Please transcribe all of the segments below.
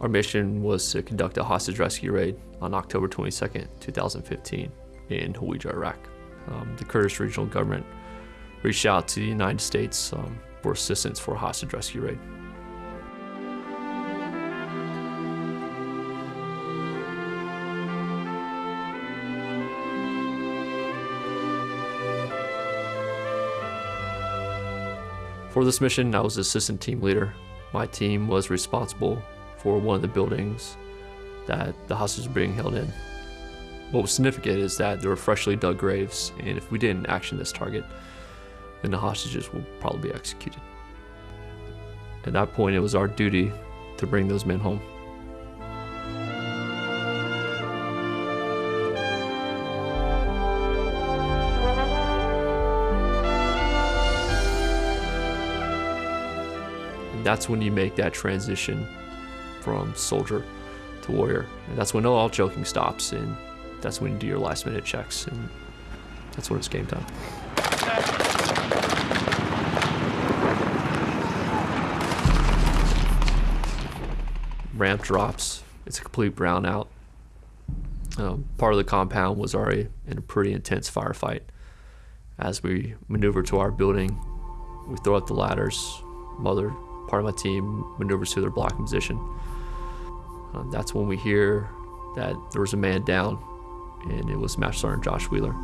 Our mission was to conduct a hostage rescue raid on October 22nd, 2015 in Hawija, Iraq. Um, the Kurdish regional government reached out to the United States um, for assistance for a hostage rescue raid. For this mission, I was assistant team leader. My team was responsible for one of the buildings that the hostages were being held in. What was significant is that there were freshly dug graves, and if we didn't action this target, then the hostages will probably be executed. At that point, it was our duty to bring those men home. And that's when you make that transition from soldier to warrior. And that's when all joking stops, and that's when you do your last minute checks, and that's when it's game time. Ramp drops. It's a complete brownout. Um, part of the compound was already in a pretty intense firefight. As we maneuver to our building, we throw up the ladders. Mother, part of my team, maneuvers to their blocking position. Uh, that's when we hear that there was a man down, and it was Master Sergeant Josh Wheeler.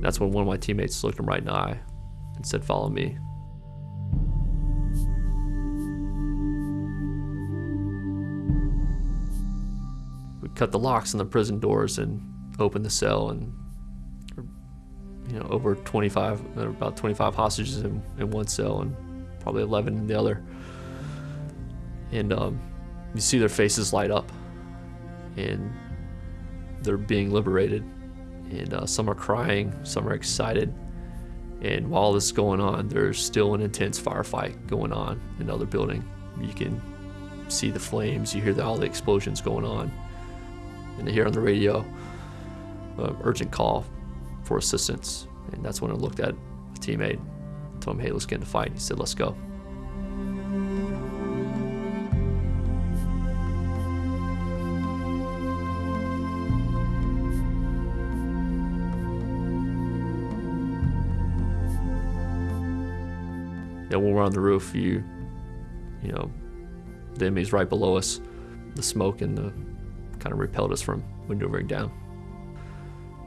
That's when one of my teammates looked him right in the eye and said, Follow me. Cut the locks on the prison doors and open the cell, and you know, over 25, about 25 hostages in, in one cell and probably 11 in the other. And um, you see their faces light up, and they're being liberated and uh, some are crying, some are excited. And while this is going on, there's still an intense firefight going on in another building. You can see the flames, you hear the, all the explosions going on, and they hear on the radio uh, urgent call for assistance. And that's when I looked at a teammate, told him, "Hey, let's get in the fight." He said, "Let's go." know, when we're on the roof, you, you know, the enemy's right below us. The smoke and the kind of repelled us from maneuvering down.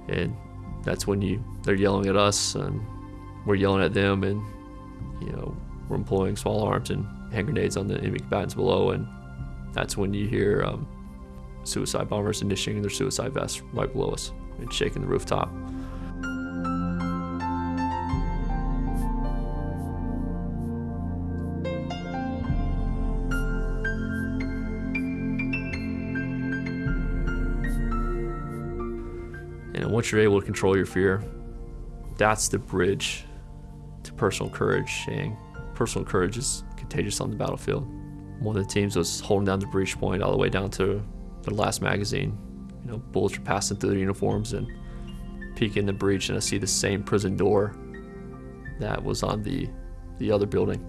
And that's when you they're yelling at us and we're yelling at them and you know we're employing small arms and hand grenades on the enemy combatants below and that's when you hear um, suicide bombers initiating their suicide vests right below us and shaking the rooftop. Once you're able to control your fear, that's the bridge to personal courage. And personal courage is contagious on the battlefield. One of the teams was holding down the breach point all the way down to the last magazine. You know, bullets were passing through their uniforms and peeking in the breach, and I see the same prison door that was on the the other building.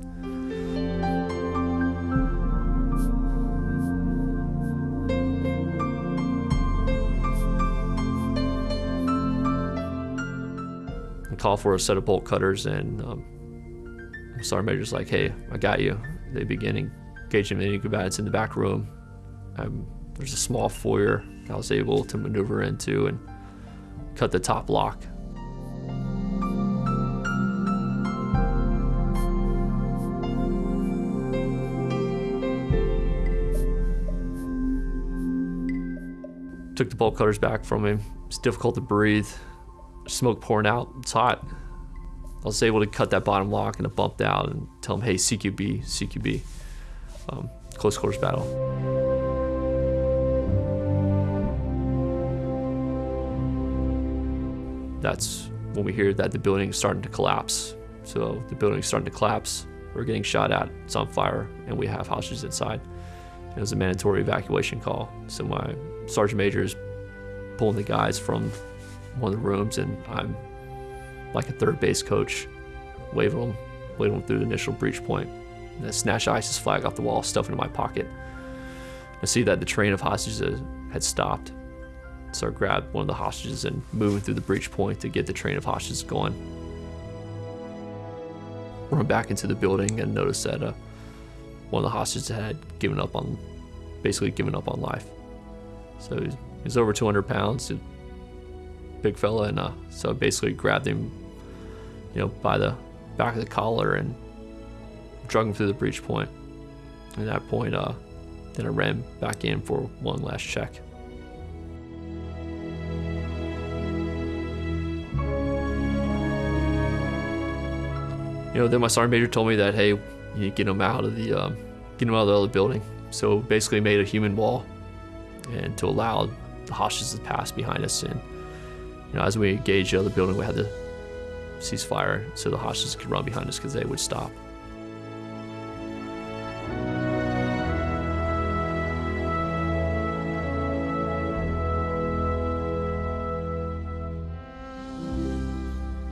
Call for a set of bolt cutters, and um, Sergeant Major's like, "Hey, I got you." They begin engaging any combatants in the back room. Um, there's a small foyer I was able to maneuver into and cut the top lock. Took the bolt cutters back from him. It's difficult to breathe smoke pouring out. It's hot. I was able to cut that bottom lock and it bumped out and tell them, hey, CQB, CQB. Um, close quarters battle. That's when we hear that the building is starting to collapse. So the building is starting to collapse. We're getting shot at. It's on fire, and we have hostages inside. it was a mandatory evacuation call. So my sergeant major is pulling the guys from one of the rooms, and I'm like a third base coach, waving them, waving them through the initial breach point. And I snatch ISIS flag off the wall, stuff it in my pocket. I see that the train of hostages had stopped. So I grabbed one of the hostages and moving through the breach point to get the train of hostages going. Run back into the building and notice that uh, one of the hostages had given up on, basically given up on life. So he's, over 200 pounds, a big fella, and uh, so I basically grabbed him, you know, by the back of the collar and drug him through the breach point. At that point, uh, then I ran back in for one last check. You know, then my sergeant major told me that, hey, you get him out of the, um, get him out of the other building. So basically made a human wall and to allow the hostages to pass behind us. And, you know, as we engaged the other building, we had to cease fire so the hostages could run behind us because they would stop.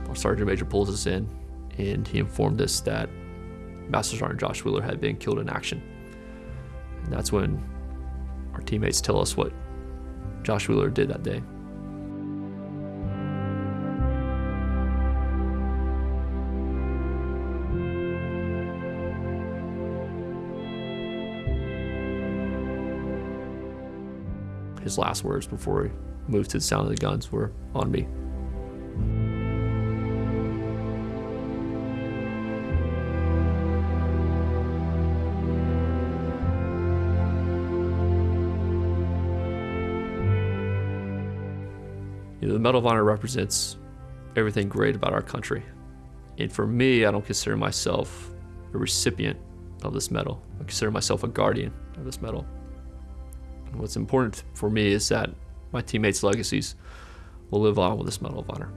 Our sergeant major pulls us in and he informed us that Master Sergeant Josh Wheeler had been killed in action. And that's when our teammates tell us what Josh Wheeler did that day. His last words before he moved to the sound of the guns were on me. You know, the Medal of Honor represents everything great about our country. And for me, I don't consider myself a recipient of this medal. I consider myself a guardian of this medal. What's important for me is that my teammates' legacies will live on with this Medal of Honor.